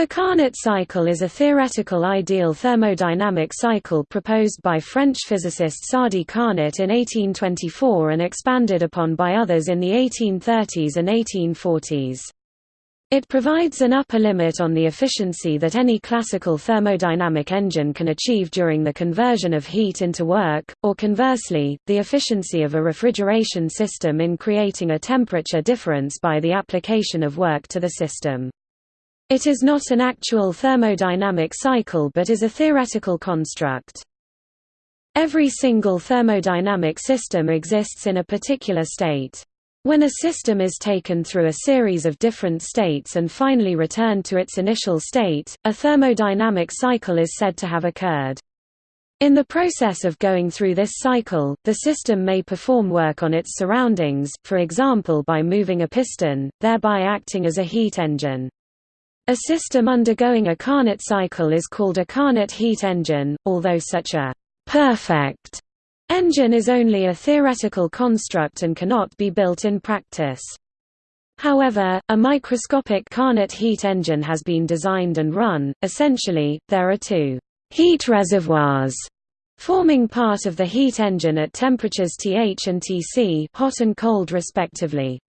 The Carnot cycle is a theoretical ideal thermodynamic cycle proposed by French physicist Sadi Carnot in 1824 and expanded upon by others in the 1830s and 1840s. It provides an upper limit on the efficiency that any classical thermodynamic engine can achieve during the conversion of heat into work, or conversely, the efficiency of a refrigeration system in creating a temperature difference by the application of work to the system. It is not an actual thermodynamic cycle but is a theoretical construct. Every single thermodynamic system exists in a particular state. When a system is taken through a series of different states and finally returned to its initial state, a thermodynamic cycle is said to have occurred. In the process of going through this cycle, the system may perform work on its surroundings, for example by moving a piston, thereby acting as a heat engine. A system undergoing a Carnot cycle is called a Carnot heat engine, although such a perfect Engine is only a theoretical construct and cannot be built in practice. However, a microscopic Carnot heat engine has been designed and run. Essentially, there are two heat reservoirs forming part of the heat engine at temperatures Th and Tc, hot and cold respectively.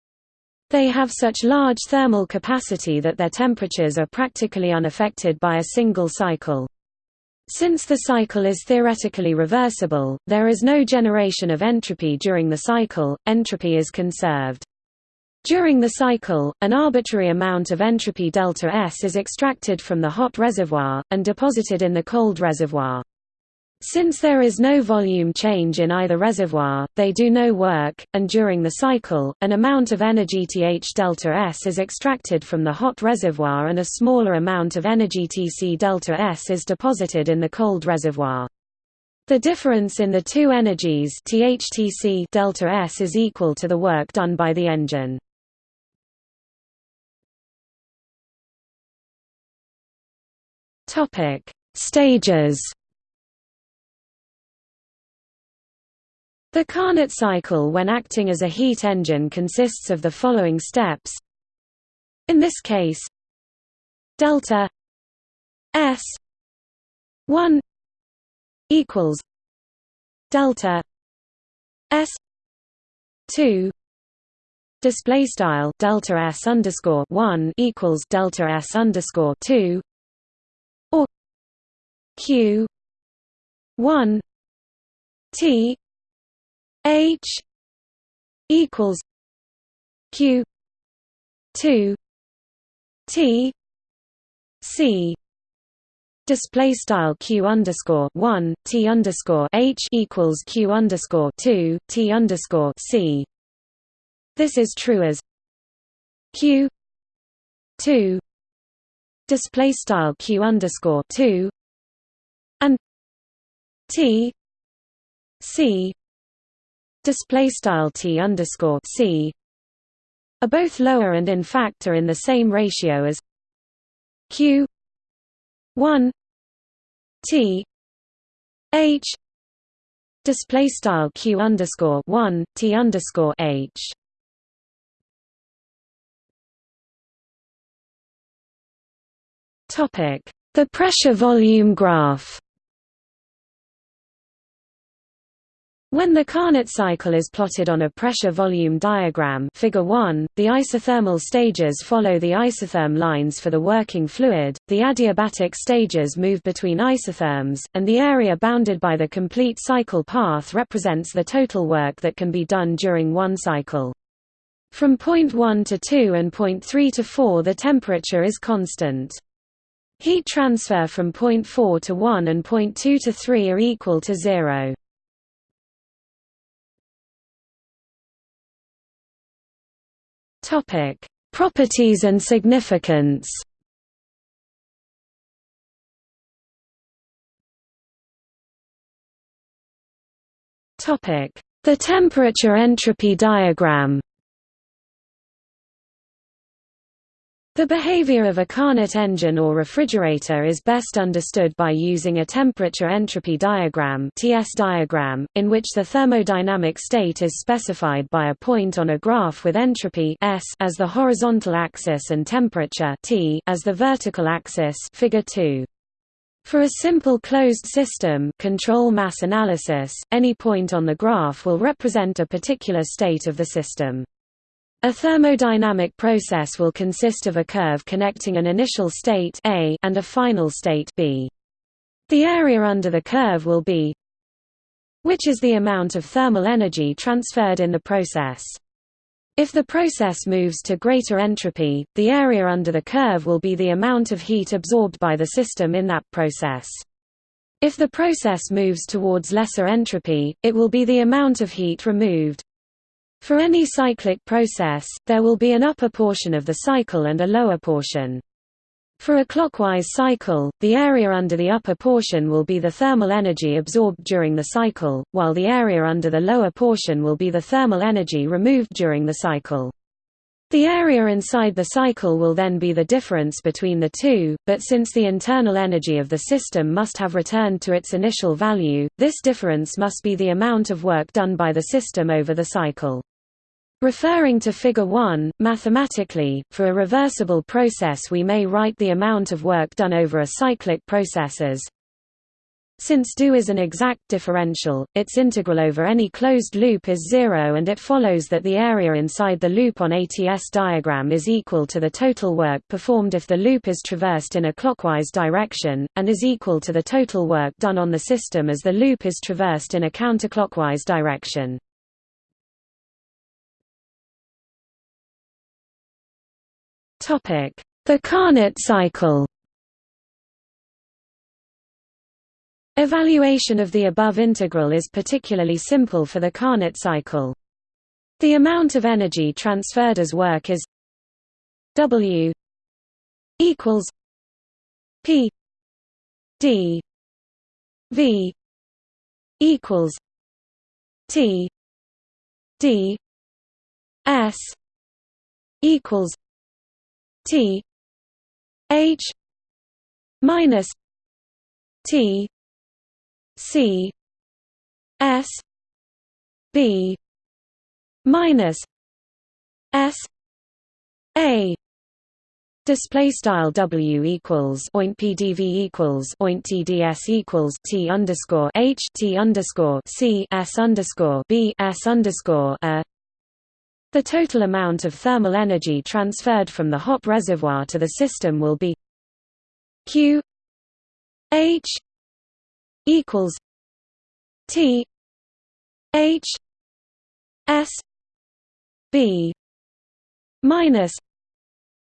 They have such large thermal capacity that their temperatures are practically unaffected by a single cycle. Since the cycle is theoretically reversible, there is no generation of entropy during the cycle, entropy is conserved. During the cycle, an arbitrary amount of entropy delta S is extracted from the hot reservoir, and deposited in the cold reservoir. Since there is no volume change in either reservoir, they do no work, and during the cycle, an amount of energy Th delta S is extracted from the hot reservoir and a smaller amount of energy Tc delta S is deposited in the cold reservoir. The difference in the two energies THTC delta S is equal to the work done by the engine. Topic: Stages The Carnot cycle when acting as a heat engine consists of the following steps. In this case, delta S 1 equals delta S 2 display style delta S underscore 1 equals delta S underscore 2 or Q 1 T H equals Q two T C display style q underscore one t underscore h equals q underscore two t underscore c. This is true as q two display style q underscore two and t c display style t underscore c are both lower and in fact are in the same ratio as q 1 t h display style q underscore 1 t underscore h. Topic. The pressure volume graph When the Carnot cycle is plotted on a pressure-volume diagram figure 1, the isothermal stages follow the isotherm lines for the working fluid, the adiabatic stages move between isotherms, and the area bounded by the complete cycle path represents the total work that can be done during one cycle. From point 1 to 2 and point 3 to 4 the temperature is constant. Heat transfer from point 4 to 1 and point 2 to 3 are equal to 0. Topic: Properties and significance. Topic: The temperature entropy diagram. The behavior of a Carnot engine or refrigerator is best understood by using a temperature-entropy diagram TS diagram, in which the thermodynamic state is specified by a point on a graph with entropy S as the horizontal axis and temperature T as the vertical axis figure 2. For a simple closed system control mass analysis, any point on the graph will represent a particular state of the system. A thermodynamic process will consist of a curve connecting an initial state A and a final state B. The area under the curve will be which is the amount of thermal energy transferred in the process. If the process moves to greater entropy, the area under the curve will be the amount of heat absorbed by the system in that process. If the process moves towards lesser entropy, it will be the amount of heat removed. For any cyclic process, there will be an upper portion of the cycle and a lower portion. For a clockwise cycle, the area under the upper portion will be the thermal energy absorbed during the cycle, while the area under the lower portion will be the thermal energy removed during the cycle. The area inside the cycle will then be the difference between the two, but since the internal energy of the system must have returned to its initial value, this difference must be the amount of work done by the system over the cycle. Referring to Figure 1, mathematically, for a reversible process we may write the amount of work done over a cyclic process as since do is an exact differential, its integral over any closed loop is zero and it follows that the area inside the loop on ATS diagram is equal to the total work performed if the loop is traversed in a clockwise direction, and is equal to the total work done on the system as the loop is traversed in a counterclockwise direction. The Carnot cycle Evaluation of the above integral is particularly simple for the Carnot cycle. The amount of energy transferred as work is W equals P D V equals T D S equals T H minus T C S B minus S A Display style W equals oint PDV equals oint TDS equals T underscore H T underscore C S underscore B S underscore A the total amount of thermal energy transferred from the hot reservoir to the system will be Q H equals T H S B minus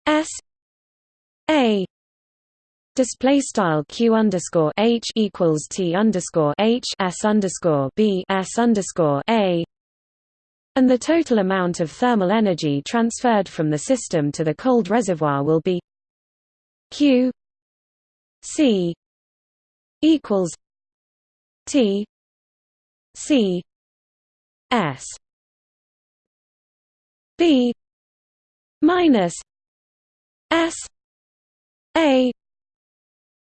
S A. Display style q underscore h equals t underscore h s underscore b s underscore a and the total amount of thermal energy transferred from the system to the cold reservoir will be Q C equals T C S B minus S A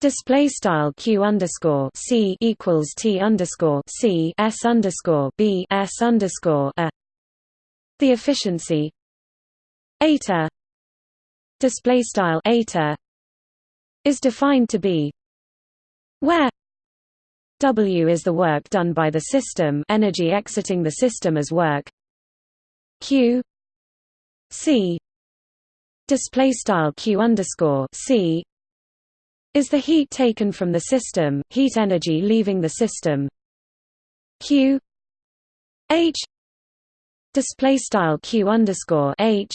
Display style q underscore c equals t underscore c s underscore b s underscore a the efficiency. Eta display style eta is defined to be where W is the work done by the system energy exiting the system as work. Q C display style Q underscore C is the heat taken from the system heat energy leaving the system. Q H display style q underscore h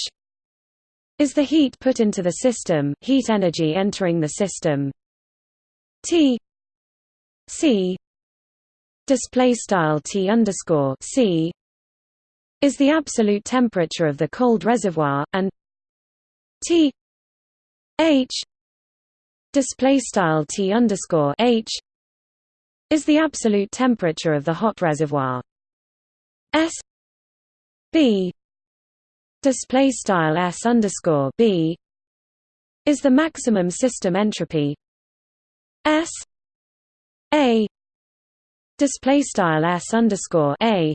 is the heat put into the system heat energy entering the system. T c display style t underscore c is the absolute temperature of the cold reservoir and t h display style t underscore h is the absolute temperature of the hot reservoir. S B display style S underscore B is the maximum system entropy S A display style S underscore A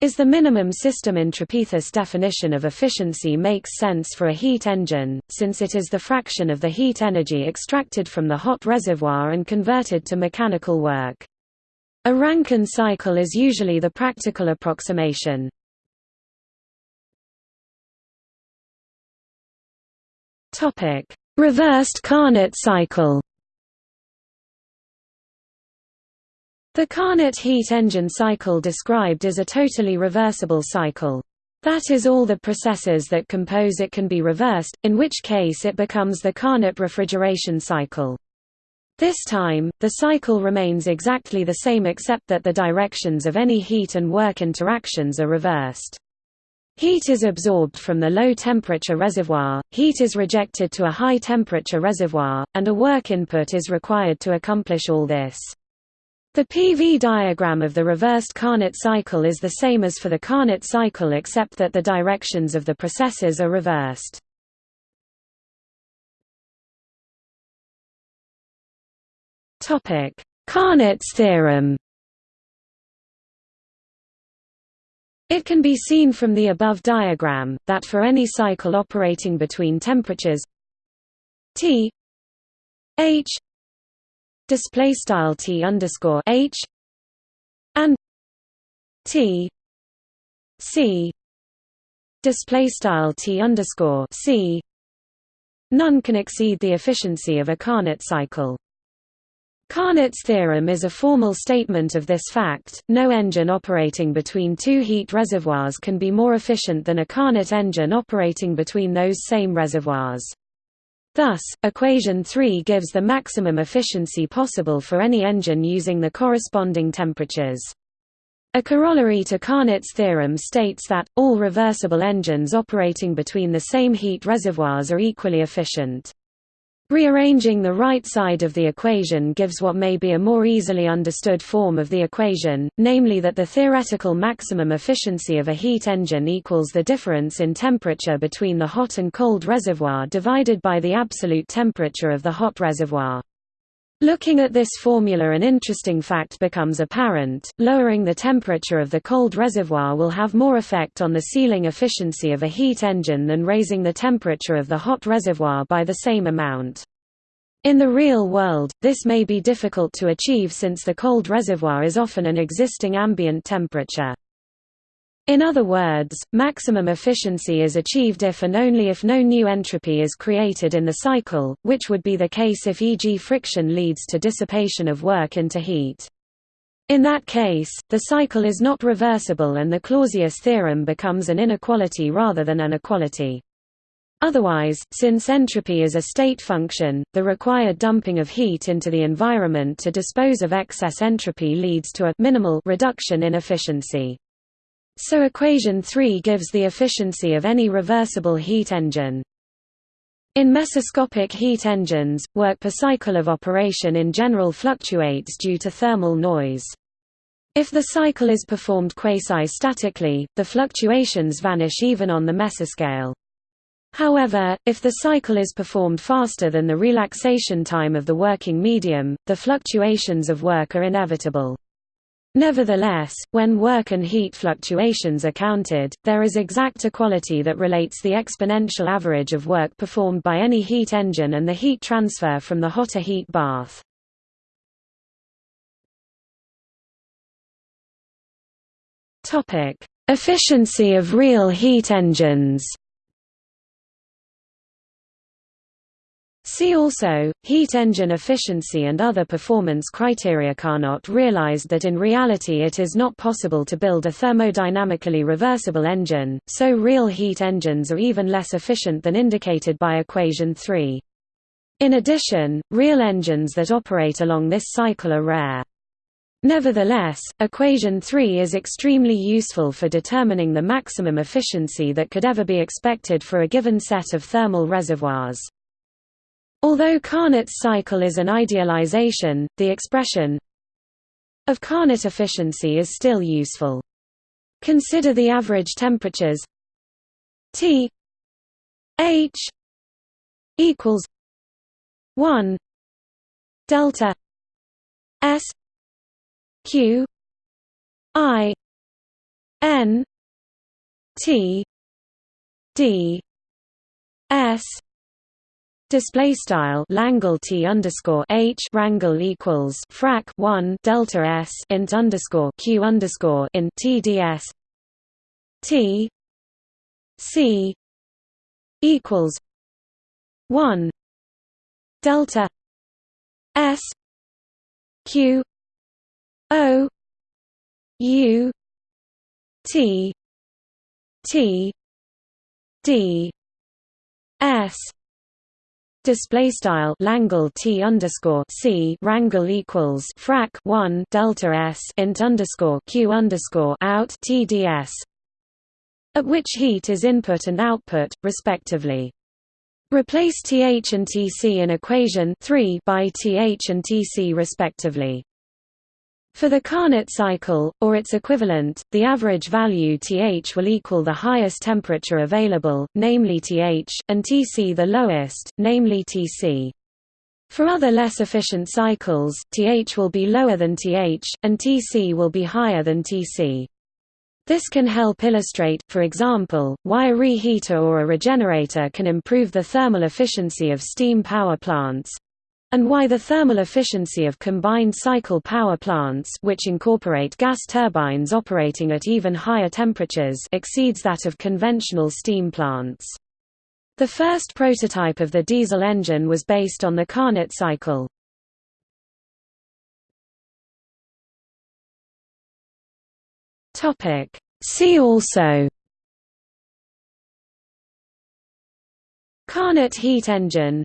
is the minimum system entropy. This definition of efficiency makes sense for a heat engine, since it is the fraction of the heat energy extracted from the hot reservoir and converted to mechanical work. A Rankine cycle is usually the practical approximation. Topic: Reversed Carnot cycle. The Carnot heat engine cycle described is a totally reversible cycle. That is all the processes that compose it can be reversed, in which case it becomes the Carnot refrigeration cycle. This time, the cycle remains exactly the same except that the directions of any heat and work interactions are reversed. Heat is absorbed from the low-temperature reservoir, heat is rejected to a high-temperature reservoir, and a work input is required to accomplish all this. The PV diagram of the reversed Carnot cycle is the same as for the Carnot cycle except that the directions of the processes are reversed. Carnot's theorem It can be seen from the above diagram, that for any cycle operating between temperatures T H display style T underscore H and T C display style T underscore C none can exceed the efficiency of a Carnot cycle. Carnot's theorem is a formal statement of this fact, no engine operating between two heat reservoirs can be more efficient than a Carnot engine operating between those same reservoirs. Thus, equation 3 gives the maximum efficiency possible for any engine using the corresponding temperatures. A corollary to Carnot's theorem states that, all reversible engines operating between the same heat reservoirs are equally efficient. Rearranging the right side of the equation gives what may be a more easily understood form of the equation, namely that the theoretical maximum efficiency of a heat engine equals the difference in temperature between the hot and cold reservoir divided by the absolute temperature of the hot reservoir. Looking at this formula an interesting fact becomes apparent, lowering the temperature of the cold reservoir will have more effect on the ceiling efficiency of a heat engine than raising the temperature of the hot reservoir by the same amount. In the real world, this may be difficult to achieve since the cold reservoir is often an existing ambient temperature. In other words, maximum efficiency is achieved if and only if no new entropy is created in the cycle, which would be the case if e.g. friction leads to dissipation of work into heat. In that case, the cycle is not reversible and the Clausius theorem becomes an inequality rather than an equality. Otherwise, since entropy is a state function, the required dumping of heat into the environment to dispose of excess entropy leads to a minimal reduction in efficiency. So equation 3 gives the efficiency of any reversible heat engine. In mesoscopic heat engines, work per cycle of operation in general fluctuates due to thermal noise. If the cycle is performed quasi-statically, the fluctuations vanish even on the mesoscale. However, if the cycle is performed faster than the relaxation time of the working medium, the fluctuations of work are inevitable. Nevertheless, when work and heat fluctuations are counted, there is exact equality that relates the exponential average of work performed by any heat engine and the heat transfer from the hotter heat bath. Efficiency of real heat engines See also, heat engine efficiency and other performance criteria. Carnot realized that in reality it is not possible to build a thermodynamically reversible engine, so real heat engines are even less efficient than indicated by equation 3. In addition, real engines that operate along this cycle are rare. Nevertheless, equation 3 is extremely useful for determining the maximum efficiency that could ever be expected for a given set of thermal reservoirs. Although Carnot's cycle is an idealization, the expression of Carnot efficiency is still useful. Consider the average temperatures T H equals 1 delta s q i n t d s Display style Langle T underscore H rangle equals frac one Delta S int underscore Q underscore in TDS T C equals one Delta S Q O U T T D S Display style Langle T underscore C rangle equals frac one Delta S int underscore Q underscore out TDS at which heat is input and output, respectively. Replace Th and Tc in equation 3 by Th and Tc respectively. For the Carnot cycle, or its equivalent, the average value Th will equal the highest temperature available, namely Th, and Tc the lowest, namely Tc. For other less efficient cycles, Th will be lower than Th, and Tc will be higher than Tc. This can help illustrate, for example, why a reheater or a regenerator can improve the thermal efficiency of steam power plants, and why the thermal efficiency of combined cycle power plants which incorporate gas turbines operating at even higher temperatures exceeds that of conventional steam plants. The first prototype of the diesel engine was based on the Carnot cycle. See also Carnot heat engine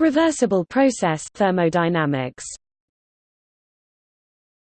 Reversible process thermodynamics